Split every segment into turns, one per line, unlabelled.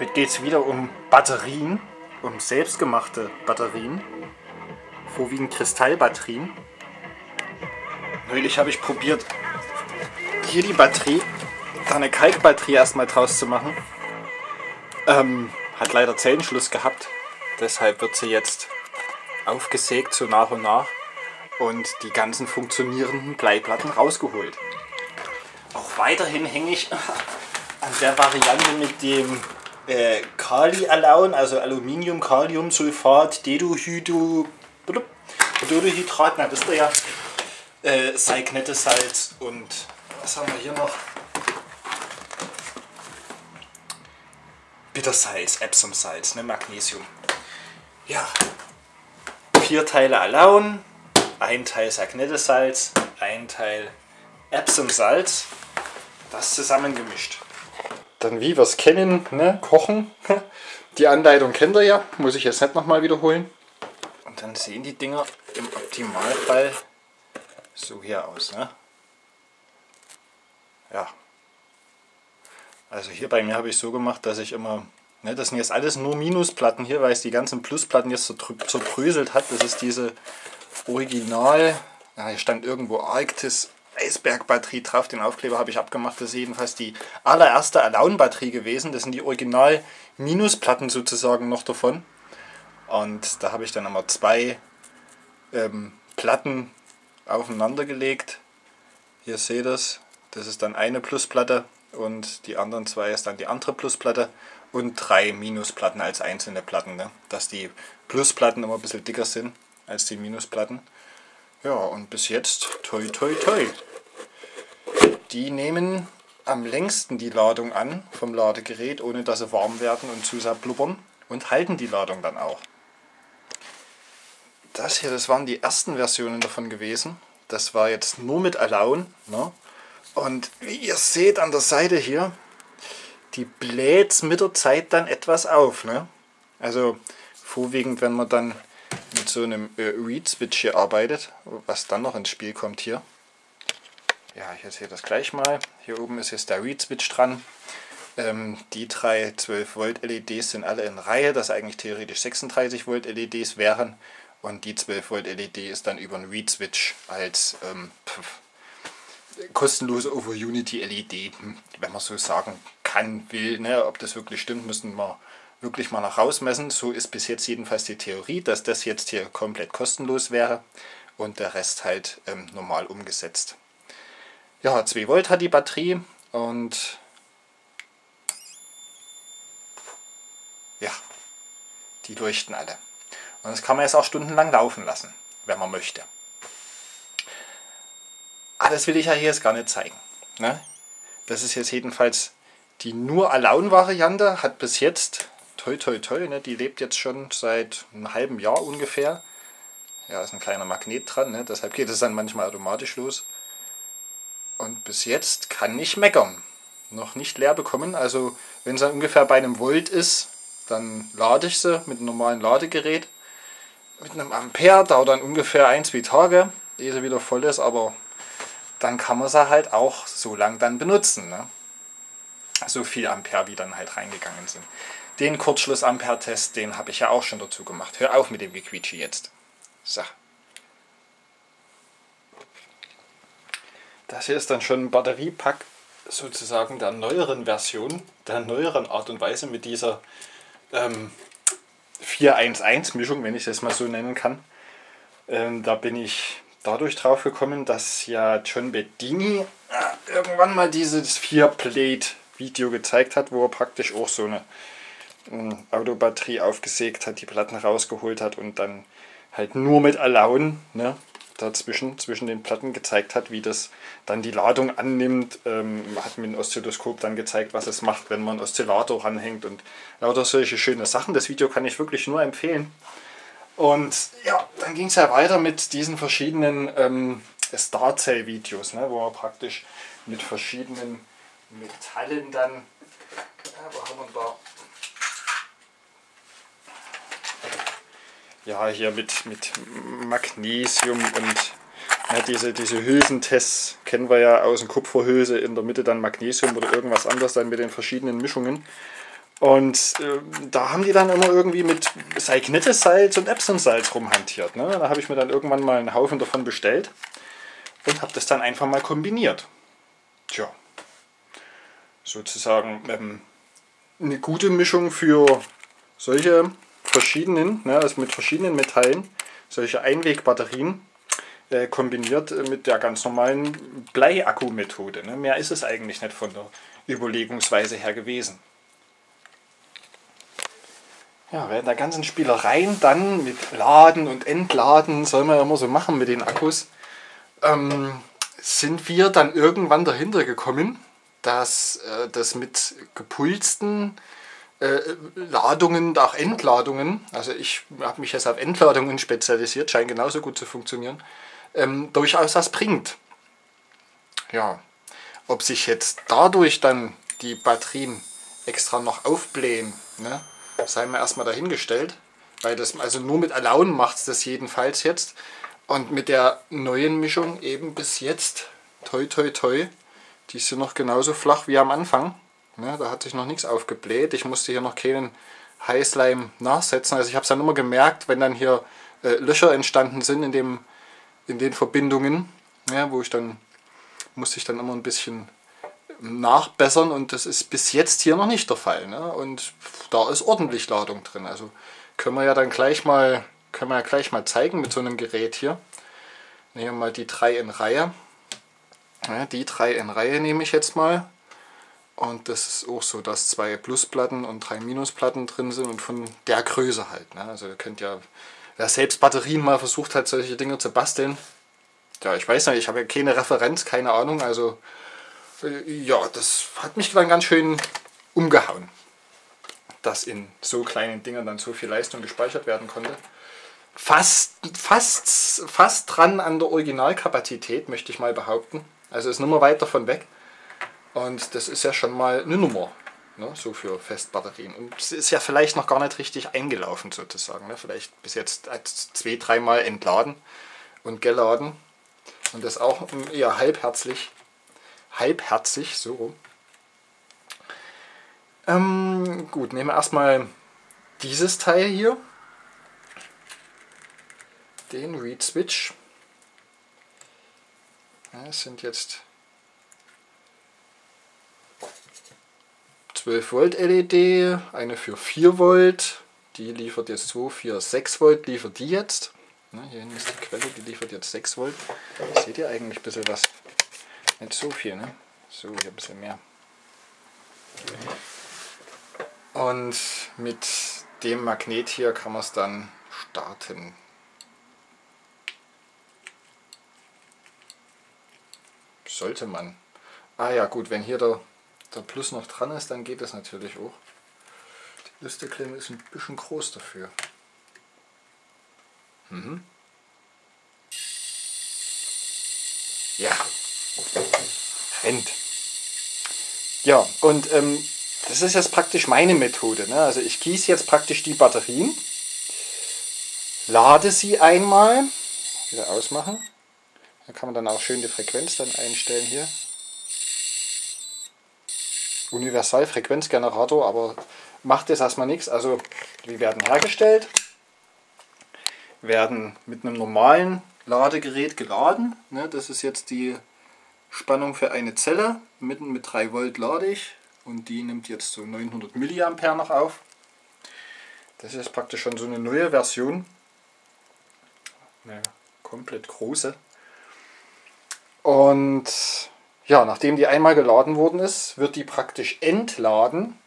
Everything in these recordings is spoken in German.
Heute geht es wieder um Batterien, um selbstgemachte Batterien, vorwiegend Kristallbatterien. Neulich habe ich probiert, hier die Batterie, da eine Kalkbatterie erstmal draus zu machen. Ähm, hat leider Zellenschluss gehabt, deshalb wird sie jetzt aufgesägt so nach und nach und die ganzen funktionierenden Bleiplatten rausgeholt. Auch weiterhin hänge ich an der Variante mit dem äh, Kali-Alaun, also Aluminium, Kaliumsulfat, Dedohydro, Dedohydrat, na wisst ihr ja, äh, Salz und was haben wir hier noch? Bittersalz, Epsomsalz, ne, Magnesium. Ja, vier Teile Alaun, ein Teil Sagnettesalz, ein Teil Epsomsalz, das zusammengemischt. Dann wie wir es kennen, ne? kochen. Die Anleitung kennt ihr ja, muss ich jetzt nicht nochmal wiederholen. Und dann sehen die Dinger im Optimalfall so hier aus. Ne? Ja. Also hier bei mir habe ich so gemacht, dass ich immer, ne, das sind jetzt alles nur Minusplatten hier, weil es die ganzen Plusplatten jetzt zerbröselt hat. Das ist diese Original, ja, hier stand irgendwo Arktis Eisberg-Batterie drauf. Den Aufkleber habe ich abgemacht. Das ist jedenfalls die allererste Alaun-Batterie gewesen. Das sind die Original-Minusplatten sozusagen noch davon. Und da habe ich dann einmal zwei ähm, Platten aufeinander gelegt. Hier seht ihr es. Das ist dann eine Plusplatte und die anderen zwei ist dann die andere Plusplatte und drei Minusplatten als einzelne Platten. Ne? Dass die Plusplatten immer ein bisschen dicker sind als die Minusplatten. Ja, und bis jetzt toi toi toi. Die nehmen am längsten die Ladung an vom Ladegerät, ohne dass sie warm werden und zu sehr blubbern und halten die Ladung dann auch. Das hier, das waren die ersten Versionen davon gewesen. Das war jetzt nur mit Alaun. Ne? Und wie ihr seht an der Seite hier, die bläht mit der Zeit dann etwas auf. Ne? Also vorwiegend, wenn man dann mit so einem äh, Read-Switch hier arbeitet, was dann noch ins Spiel kommt hier. Ja, ich erzähle das gleich mal. Hier oben ist jetzt der Read-Switch dran. Ähm, die drei 12 Volt LEDs sind alle in Reihe, das eigentlich theoretisch 36 Volt LEDs wären. Und die 12 Volt LED ist dann über einen Read-Switch als ähm, kostenlose over Unity LED, wenn man so sagen kann, will. Ne? Ob das wirklich stimmt, müssen wir wirklich mal nach rausmessen. So ist bis jetzt jedenfalls die Theorie, dass das jetzt hier komplett kostenlos wäre und der Rest halt ähm, normal umgesetzt. Ja, 2 Volt hat die Batterie und ja, die leuchten alle. Und das kann man jetzt auch stundenlang laufen lassen, wenn man möchte. Aber das will ich ja hier jetzt gar nicht zeigen. Ne? Das ist jetzt jedenfalls die nur Alaun-Variante, hat bis jetzt toi toi toi, ne, die lebt jetzt schon seit einem halben Jahr ungefähr. Ja, ist ein kleiner Magnet dran, ne, deshalb geht es dann manchmal automatisch los. Und bis jetzt kann nicht meckern. Noch nicht leer bekommen, also wenn es dann ungefähr bei einem Volt ist, dann lade ich sie mit einem normalen Ladegerät. Mit einem Ampere dauert dann ungefähr ein, zwei Tage, ehe sie wieder voll ist, aber dann kann man sie halt auch so lang dann benutzen. Ne? So viel Ampere, wie dann halt reingegangen sind. Den Kurzschluss-Ampere-Test, den habe ich ja auch schon dazu gemacht. Hör auf mit dem Gequietsche jetzt. So. Das hier ist dann schon ein Batteriepack sozusagen der neueren Version, der neueren Art und Weise mit dieser ähm, 411-Mischung, wenn ich es mal so nennen kann. Ähm, da bin ich dadurch drauf gekommen, dass ja John Bedini äh, irgendwann mal dieses 4-Plate-Video gezeigt hat, wo er praktisch auch so eine Autobatterie aufgesägt hat, die Platten rausgeholt hat und dann halt nur mit Alaun ne, dazwischen, zwischen den Platten gezeigt hat, wie das dann die Ladung annimmt. Ähm, hat mit dem Oszilloskop dann gezeigt, was es macht, wenn man einen Oszillator ranhängt und lauter solche schöne Sachen. Das Video kann ich wirklich nur empfehlen. Und ja, dann ging es ja weiter mit diesen verschiedenen ähm, Star-Cell-Videos, ne, wo man praktisch mit verschiedenen Metallen dann, ja, wo haben wir da, ja, hier mit, mit Magnesium und ja, diese, diese Hülsentests kennen wir ja aus dem Kupferhülse, in der Mitte dann Magnesium oder irgendwas anderes dann mit den verschiedenen Mischungen. Und äh, da haben die dann immer irgendwie mit Salz und Epsom-Salz rumhantiert. Ne? Da habe ich mir dann irgendwann mal einen Haufen davon bestellt und habe das dann einfach mal kombiniert. Tja, sozusagen ähm, eine gute Mischung für solche verschiedenen, ne, also mit verschiedenen Metallen, solche Einwegbatterien äh, kombiniert mit der ganz normalen Bleiakku-Methode. Ne? Mehr ist es eigentlich nicht von der Überlegungsweise her gewesen. Ja, während der ganzen Spielereien dann mit Laden und Entladen, soll man ja immer so machen mit den Akkus, ähm, sind wir dann irgendwann dahinter gekommen, dass äh, das mit gepulsten äh, Ladungen, auch Entladungen, also ich habe mich jetzt auf Entladungen spezialisiert, scheint genauso gut zu funktionieren, ähm, durchaus was bringt. Ja, ob sich jetzt dadurch dann die Batterien extra noch aufblähen, ne, sei mal erstmal dahingestellt, weil das also nur mit Allowen macht es das jedenfalls jetzt und mit der neuen Mischung eben bis jetzt, toi toi toi, die ja noch genauso flach wie am Anfang. Ja, da hat sich noch nichts aufgebläht. Ich musste hier noch keinen Heißleim nachsetzen. Also ich habe es dann immer gemerkt, wenn dann hier äh, Löcher entstanden sind in, dem, in den Verbindungen, ja, wo ich dann musste ich dann immer ein bisschen nachbessern und das ist bis jetzt hier noch nicht der Fall. Ne? Und da ist ordentlich Ladung drin. Also können wir ja dann gleich mal, können wir ja gleich mal zeigen mit so einem Gerät hier. Nehmen wir mal die drei in Reihe. Ja, die drei in Reihe nehme ich jetzt mal. Und das ist auch so, dass zwei Plusplatten und drei Minusplatten drin sind und von der Größe halt. Ne? Also ihr könnt ja, wer selbst Batterien mal versucht hat, solche Dinge zu basteln, ja, ich weiß nicht, ich habe ja keine Referenz, keine Ahnung, also äh, ja, das hat mich dann ganz schön umgehauen, dass in so kleinen Dingen dann so viel Leistung gespeichert werden konnte. Fast, fast, fast dran an der Originalkapazität, möchte ich mal behaupten. Also ist nicht mehr weit davon weg. Und das ist ja schon mal eine Nummer, ne, so für Festbatterien. Und es ist ja vielleicht noch gar nicht richtig eingelaufen sozusagen. Ne? Vielleicht bis jetzt zwei, dreimal entladen und geladen. Und das auch eher halbherzig. Halbherzig, so rum. Ähm, gut, nehmen wir erstmal dieses Teil hier. Den Read Switch. Es sind jetzt 12 Volt LED, eine für 4 Volt, die liefert jetzt 2, 4, 6 Volt, liefert die jetzt. Na, hier hinten ist die Quelle, die liefert jetzt 6 Volt. Seht ihr eigentlich ein bisschen was? Nicht so viel, ne? So, hier ein bisschen mehr. Und mit dem Magnet hier kann man es dann starten. Sollte man. Ah ja gut, wenn hier der, der Plus noch dran ist, dann geht das natürlich auch. Die Listeklemme ist ein bisschen groß dafür. Mhm. Ja, rennt. Ja, und ähm, das ist jetzt praktisch meine Methode. Ne? Also ich gieße jetzt praktisch die Batterien, lade sie einmal, wieder ausmachen, da kann man dann auch schön die Frequenz dann einstellen hier. Universalfrequenzgenerator, aber macht jetzt erstmal nichts. Also die werden hergestellt, werden mit einem normalen Ladegerät geladen. Ne, das ist jetzt die Spannung für eine Zelle. Mitten mit 3 Volt lade ich und die nimmt jetzt so 900 mA noch auf. Das ist praktisch schon so eine neue Version. Eine komplett große. Und ja, nachdem die einmal geladen worden ist, wird die praktisch entladen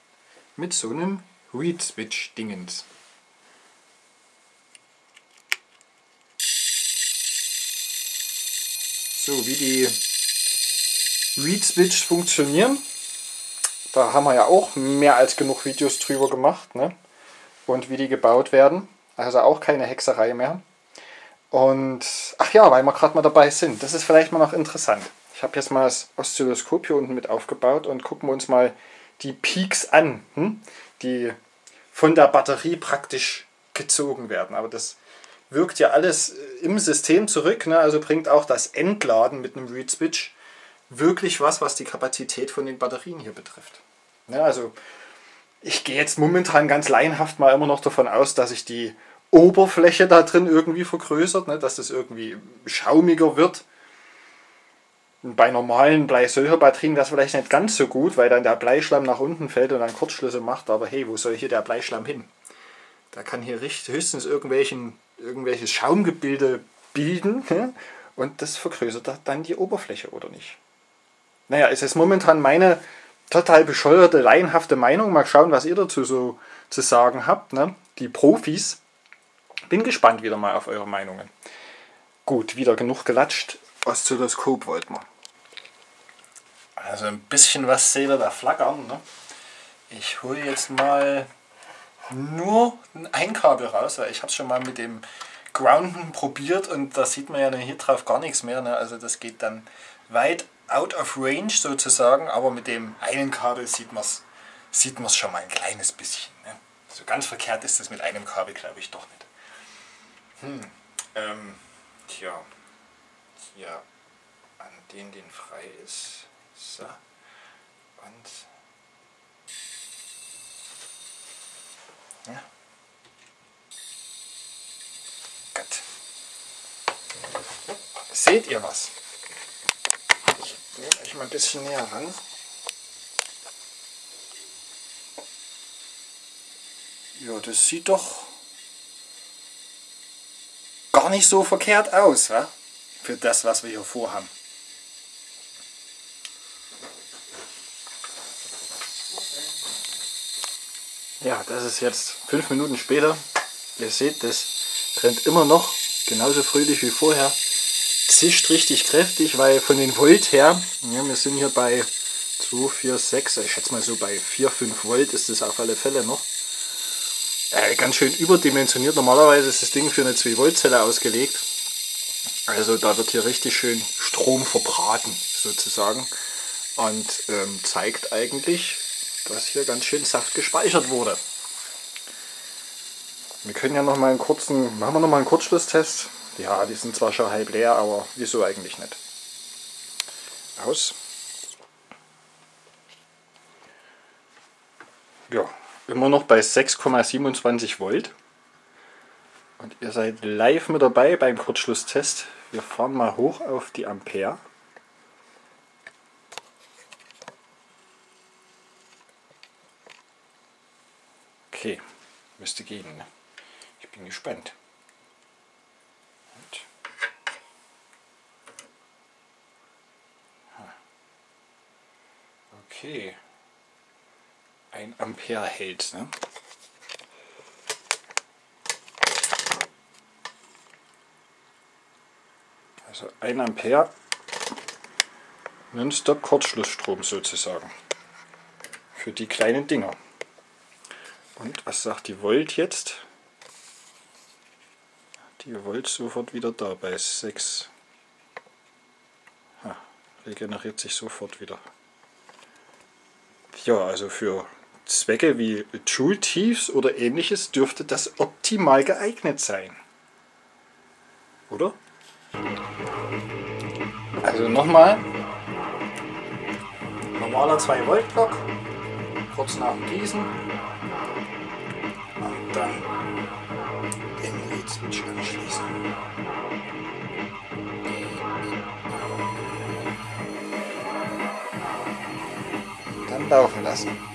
mit so einem Read Switch Dingens. So, wie die Read Switch funktionieren, da haben wir ja auch mehr als genug Videos drüber gemacht. Ne? Und wie die gebaut werden. Also auch keine Hexerei mehr. Und, ach ja, weil wir gerade mal dabei sind, das ist vielleicht mal noch interessant. Ich habe jetzt mal das Oszilloskop hier unten mit aufgebaut und gucken wir uns mal die Peaks an, hm? die von der Batterie praktisch gezogen werden. Aber das wirkt ja alles im System zurück, ne? also bringt auch das Entladen mit einem Read Switch wirklich was, was die Kapazität von den Batterien hier betrifft. Ja, also Ich gehe jetzt momentan ganz laienhaft mal immer noch davon aus, dass sich die Oberfläche da drin irgendwie vergrößert, ne? dass das irgendwie schaumiger wird. Bei normalen Bleisilberbatterien wäre es vielleicht nicht ganz so gut, weil dann der Bleischlamm nach unten fällt und dann Kurzschlüsse macht. Aber hey, wo soll hier der Bleischlamm hin? Da kann hier höchstens irgendwelchen, irgendwelches Schaumgebilde bilden und das vergrößert dann die Oberfläche, oder nicht? Naja, es ist momentan meine total bescheuerte, laienhafte Meinung. Mal schauen, was ihr dazu so zu sagen habt. Ne? Die Profis. Bin gespannt wieder mal auf eure Meinungen. Gut, wieder genug gelatscht. Oszilloskop wollten wir. Also ein bisschen was ihr da flackern. Ne? Ich hole jetzt mal nur ein Kabel raus, weil ich habe es schon mal mit dem Grounden probiert und da sieht man ja hier drauf gar nichts mehr. Ne? Also das geht dann weit out of range sozusagen, aber mit dem einen Kabel sieht man es sieht schon mal ein kleines bisschen. Ne? So ganz verkehrt ist das mit einem Kabel, glaube ich, doch nicht. Hm, ähm, tja, hier an den, den frei ist. So. Und ja. Gut. Seht ihr was? Ich nehme euch mal ein bisschen näher ran. Ja, das sieht doch gar nicht so verkehrt aus, wa? für das, was wir hier vorhaben. Ja, das ist jetzt fünf Minuten später. Ihr seht, das brennt immer noch genauso fröhlich wie vorher. Zischt richtig kräftig, weil von den Volt her, ja, wir sind hier bei 2, 4, 6, ich schätze mal so bei 4, 5 Volt ist das auf alle Fälle noch. Äh, ganz schön überdimensioniert. Normalerweise ist das Ding für eine 2 Volt Zelle ausgelegt. Also da wird hier richtig schön Strom verbraten sozusagen und ähm, zeigt eigentlich, dass hier ganz schön Saft gespeichert wurde. Wir können ja noch mal einen kurzen, machen wir noch mal einen Kurzschlusstest. Ja, die sind zwar schon halb leer, aber wieso eigentlich nicht? Aus. Ja, immer noch bei 6,27 Volt. Und ihr seid live mit dabei beim Kurzschlusstest. Wir fahren mal hoch auf die Ampere. Okay, müsste gehen. Ich bin gespannt. Und okay. Ein Ampere hält. Ne? Also 1 Ampere Nonstop Kurzschlussstrom sozusagen. Für die kleinen Dinger. Und was sagt die Volt jetzt? Die Volt sofort wieder da bei 6. Ha, regeneriert sich sofort wieder. Ja, also für Zwecke wie Joule Tiefs oder ähnliches dürfte das optimal geeignet sein. Oder? Also nochmal. Normaler 2 Volt Block. Kurz nach dem Gießen. Und dann den Lead Switch anschließen. Dann laufen lassen.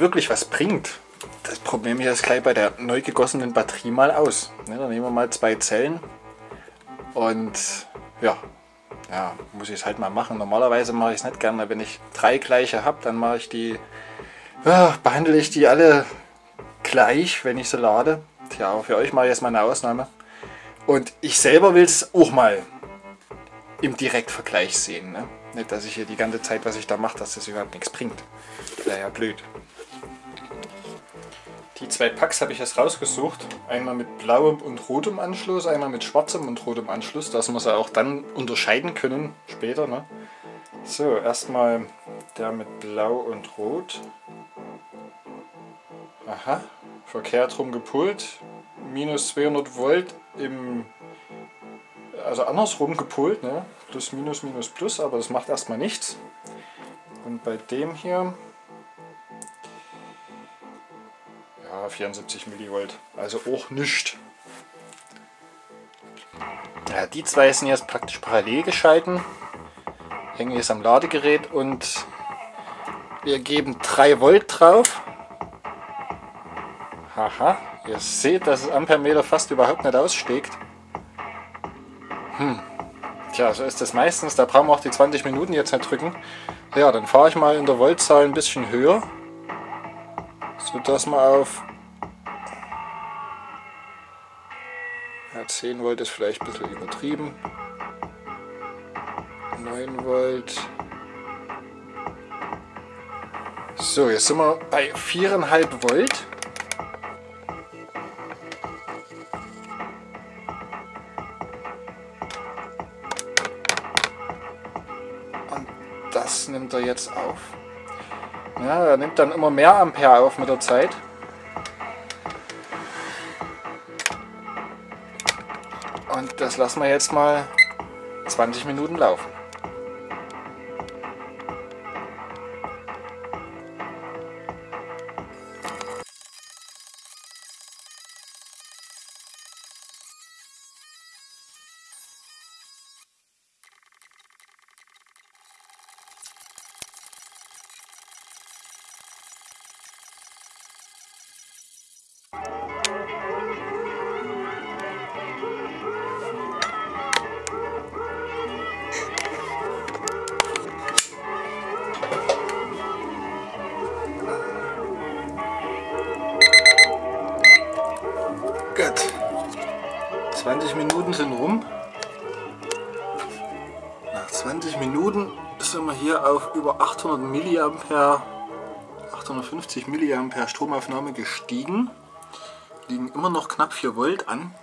Wirklich was bringt, das probieren wir jetzt gleich bei der neu gegossenen Batterie mal aus. Ne, dann nehmen wir mal zwei Zellen und ja, ja, muss ich es halt mal machen. Normalerweise mache ich es nicht gerne, wenn ich drei gleiche habe, dann mache ich die, ja, behandle ich die alle gleich, wenn ich sie lade. Tja, für euch mache ich jetzt mal eine Ausnahme. Und ich selber will es auch mal im Direktvergleich sehen. Ne? Nicht, dass ich hier die ganze Zeit, was ich da mache, dass das überhaupt nichts bringt. Wäre ja blöd. Die zwei Packs habe ich jetzt rausgesucht. Einmal mit blauem und rotem Anschluss, einmal mit schwarzem und rotem Anschluss, dass wir sie auch dann unterscheiden können später. Ne? So, erstmal der mit blau und rot. Aha, verkehrt rum gepult. Minus 200 Volt im also andersrum gepult, ne? plus minus minus plus, aber das macht erstmal nichts. Und bei dem hier ja 74 Millivolt, also auch nichts. Ja, die zwei sind jetzt praktisch parallel geschalten. Hängen jetzt am Ladegerät und wir geben 3 Volt drauf. Haha, ihr seht, dass das Ampermeter fast überhaupt nicht aussteckt. Hm. Tja, so ist das meistens. Da brauchen wir auch die 20 Minuten jetzt nicht drücken. Ja, dann fahre ich mal in der Voltzahl ein bisschen höher. Sodass wir auf ja, 10 Volt ist vielleicht ein bisschen übertrieben. 9 Volt. So, jetzt sind wir bei 4,5 Volt. das nimmt er jetzt auf. Ja, er nimmt dann immer mehr Ampere auf mit der Zeit. Und das lassen wir jetzt mal 20 Minuten laufen. 20 Minuten sind rum. Nach 20 Minuten sind wir hier auf über 800 mA, 850 mA Stromaufnahme gestiegen. Liegen immer noch knapp 4 Volt an.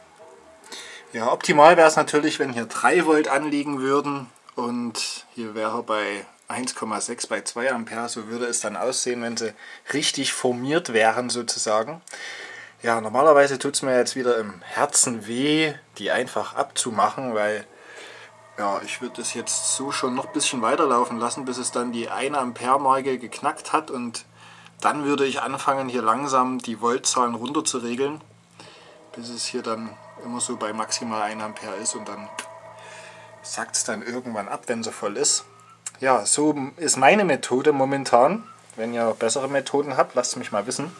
Ja, optimal wäre es natürlich, wenn hier 3 Volt anliegen würden und hier wäre bei 1,6 bei 2 Ampere, so würde es dann aussehen, wenn sie richtig formiert wären sozusagen. Ja, normalerweise tut es mir jetzt wieder im Herzen weh, die einfach abzumachen, weil ja, ich würde das jetzt so schon noch ein bisschen weiterlaufen lassen, bis es dann die 1 Ampere Marke geknackt hat und dann würde ich anfangen hier langsam die Voltzahlen runter zu regeln, bis es hier dann immer so bei maximal 1 Ampere ist und dann sackt es dann irgendwann ab, wenn sie voll ist. Ja, so ist meine Methode momentan. Wenn ihr bessere Methoden habt, lasst mich mal wissen.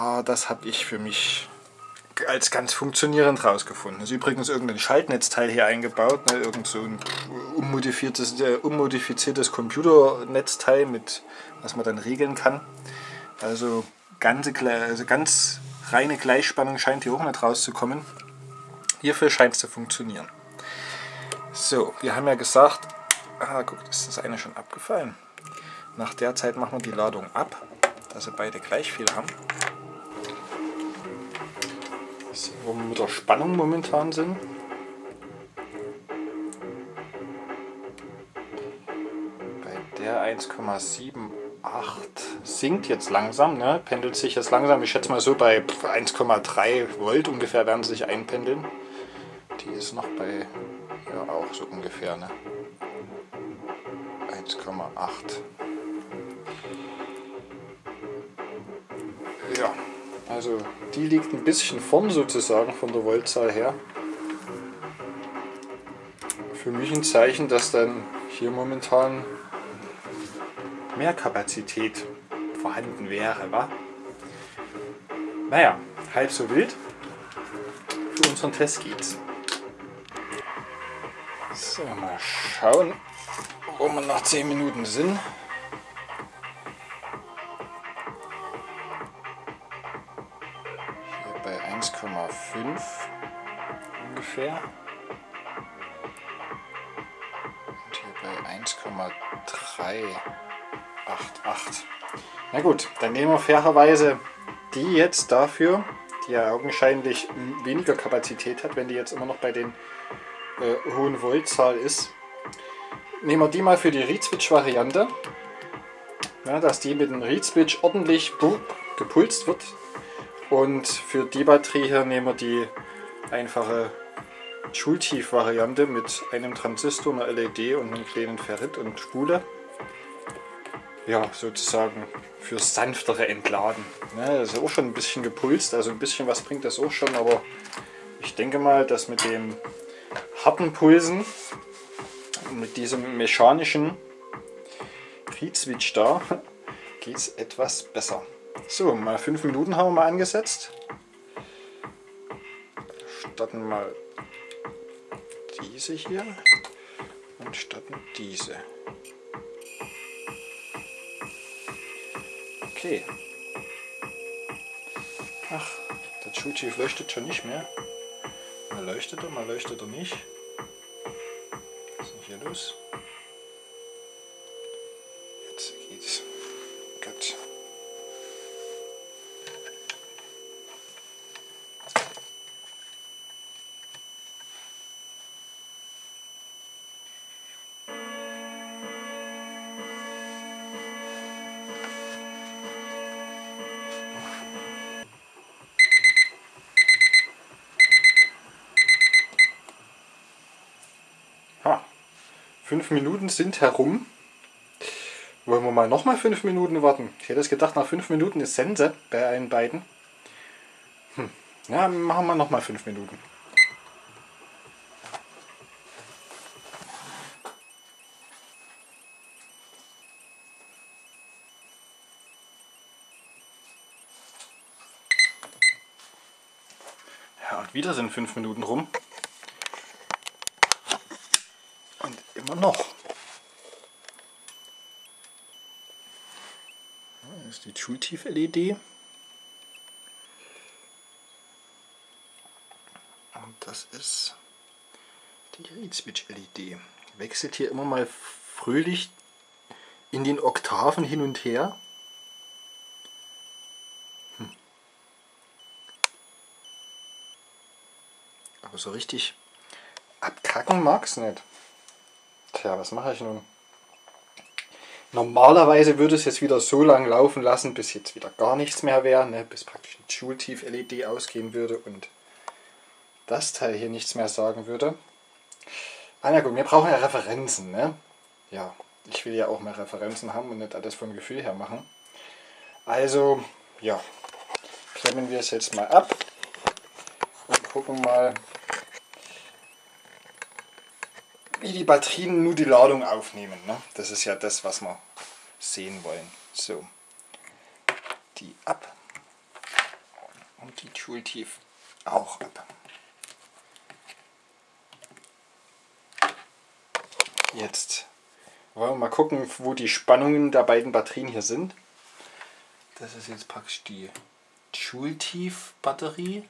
Ah, das habe ich für mich als ganz funktionierend rausgefunden. Ist übrigens irgendein Schaltnetzteil hier eingebaut, ne? irgend so ein unmodifiziertes, äh, unmodifiziertes Computernetzteil, mit was man dann regeln kann. Also, ganze, also ganz reine Gleichspannung scheint hier auch nicht rauszukommen. Hierfür scheint es zu funktionieren. So, wir haben ja gesagt, ah, guck, ist das eine schon abgefallen. Nach der Zeit machen wir die Ladung ab, dass sie beide gleich viel haben. Sehen, wo wir mit der Spannung momentan sind. Bei der 1,78 sinkt jetzt langsam, ne? pendelt sich jetzt langsam. Ich schätze mal so bei 1,3 Volt ungefähr werden sie sich einpendeln. Die ist noch bei, ja auch so ungefähr, ne? 1,8. Ja. Also die liegt ein bisschen vorn sozusagen von der Voltzahl her. Für mich ein Zeichen, dass dann hier momentan mehr Kapazität vorhanden wäre. Wa? Naja, halb so wild. Für unseren Test geht's. So, mal schauen, wo wir nach 10 Minuten sind. 3, 8, 8. Na gut, dann nehmen wir fairerweise die jetzt dafür, die ja augenscheinlich hm, weniger Kapazität hat, wenn die jetzt immer noch bei den äh, hohen Voltzahl ist. Nehmen wir die mal für die Reed-Switch-Variante, ja, dass die mit dem Reed-Switch ordentlich gepulst wird. Und für die Batterie hier nehmen wir die einfache Schultief-Variante mit einem Transistor, einer LED und einem kleinen Ferrit und Spule. Ja, sozusagen für sanftere Entladen. Ja, das ist auch schon ein bisschen gepulst, also ein bisschen was bringt das auch schon, aber ich denke mal, dass mit dem harten Pulsen, mit diesem mechanischen Reed-Switch da, geht es etwas besser. So, mal 5 Minuten haben wir mal angesetzt. Starten mal diese hier und starten diese. Okay. Ach, der Chuchi leuchtet schon nicht mehr. Mal leuchtet er, mal leuchtet er nicht. Was ist denn hier los? Fünf Minuten sind herum. Wollen wir mal nochmal fünf Minuten warten? Ich hätte es gedacht, nach fünf Minuten ist Sense bei allen beiden. Hm. Ja, machen wir nochmal fünf Minuten. Ja, und wieder sind fünf Minuten rum. Immer noch. Das ist die Schultief-LED. Und das ist die Reed-Switch-LED. Wechselt hier immer mal fröhlich in den Oktaven hin und her. Hm. Aber so richtig abkacken mag es nicht. Tja, was mache ich nun? Normalerweise würde es jetzt wieder so lang laufen lassen, bis jetzt wieder gar nichts mehr wäre, ne? bis praktisch ein Schultief-LED ausgehen würde und das Teil hier nichts mehr sagen würde. Ah na gut, wir brauchen ja Referenzen. Ne? Ja, ich will ja auch mehr Referenzen haben und nicht alles vom Gefühl her machen. Also, ja, klemmen wir es jetzt mal ab und gucken mal, wie die Batterien nur die Ladung aufnehmen. Ne? Das ist ja das, was wir sehen wollen. So, die ab und die Tooltief auch ab. Jetzt wollen wir mal gucken, wo die Spannungen der beiden Batterien hier sind. Das ist jetzt praktisch die Joule-Tief-Batterie.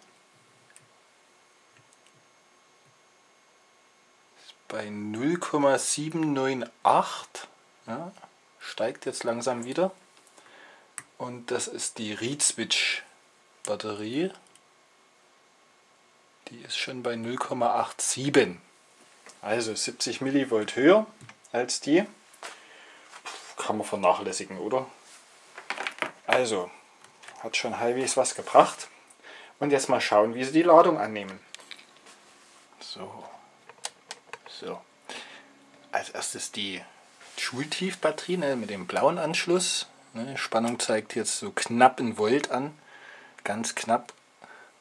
Bei 0,798. Ja, steigt jetzt langsam wieder. Und das ist die Reed Switch Batterie. Die ist schon bei 0,87. Also 70 Millivolt höher als die. Kann man vernachlässigen, oder? Also, hat schon halbwegs was gebracht. Und jetzt mal schauen, wie sie die Ladung annehmen. So. So. Als erstes die Schultiefbatterie ne, mit dem blauen Anschluss. Ne, Spannung zeigt jetzt so knapp in Volt an. Ganz knapp.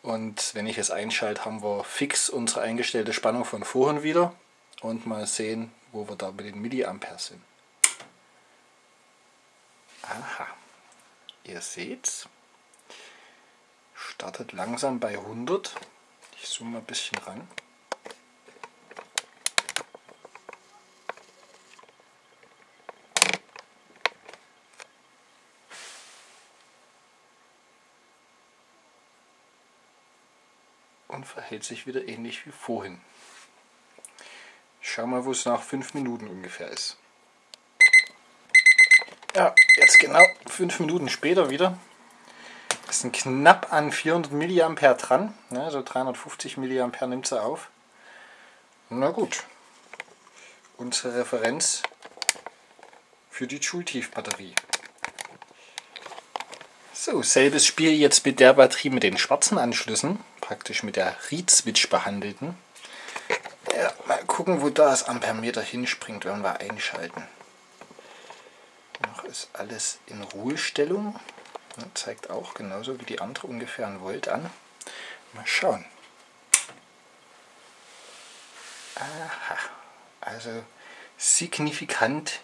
Und wenn ich es einschalte, haben wir fix unsere eingestellte Spannung von vorhin wieder. Und mal sehen, wo wir da mit den Milliampere sind. Aha. Ihr seht's. Startet langsam bei 100. Ich zoome mal ein bisschen ran. Und verhält sich wieder ähnlich wie vorhin. schauen mal, wo es nach 5 Minuten ungefähr ist. Ja, jetzt genau 5 Minuten später wieder. Es sind knapp an 400 mA dran. Ne, also 350 mA nimmt sie auf. Na gut. Unsere Referenz für die Joule-Tief-Batterie. So, selbes Spiel jetzt mit der Batterie mit den schwarzen Anschlüssen, praktisch mit der Read-Switch behandelten. Ja, mal gucken, wo das Ampermeter hinspringt, wenn wir einschalten. Noch ist alles in Ruhestellung. zeigt auch genauso wie die andere ungefähr ein Volt an. Mal schauen. Aha, also signifikant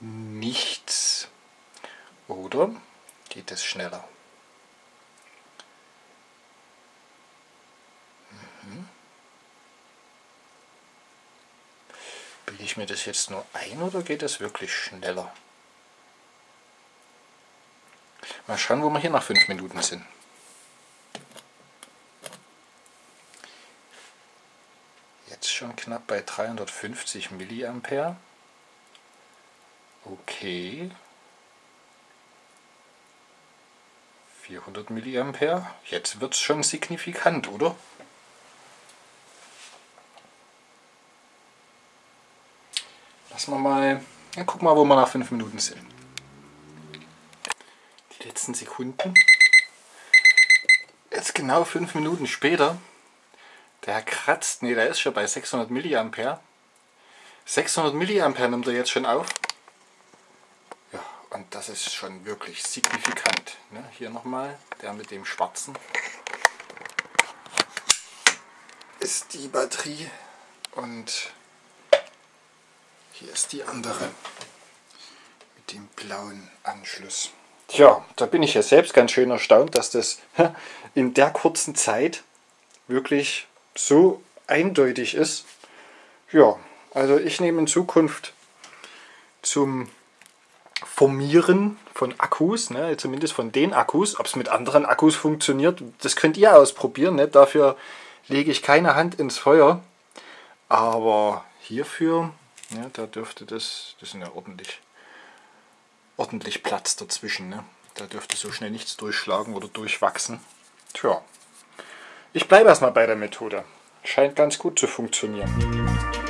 nichts. Oder geht es schneller? Bilde ich mir das jetzt nur ein oder geht es wirklich schneller? Mal schauen, wo wir hier nach 5 Minuten sind. Jetzt schon knapp bei 350 mA. Okay. 400 mA. Jetzt wird es schon signifikant, oder? Lassen wir mal, ja, guck mal, wo wir nach 5 Minuten sind. Die letzten Sekunden. Jetzt genau 5 Minuten später. Der kratzt, ne, der ist schon bei 600 mA. 600 mA nimmt er jetzt schon auf. Und das ist schon wirklich signifikant. Ne? Hier nochmal, der mit dem schwarzen ist die Batterie und hier ist die andere mit dem blauen Anschluss. Tja, da bin ich ja selbst ganz schön erstaunt, dass das in der kurzen Zeit wirklich so eindeutig ist. Ja, also ich nehme in Zukunft zum Formieren von Akkus, ne, zumindest von den Akkus. Ob es mit anderen Akkus funktioniert, das könnt ihr ausprobieren. Ne? Dafür lege ich keine Hand ins Feuer. Aber hierfür, ja, da dürfte das, das ist ja ordentlich, ordentlich Platz dazwischen. Ne? Da dürfte so schnell nichts durchschlagen oder durchwachsen. Tja, ich bleibe erstmal bei der Methode. Scheint ganz gut zu funktionieren.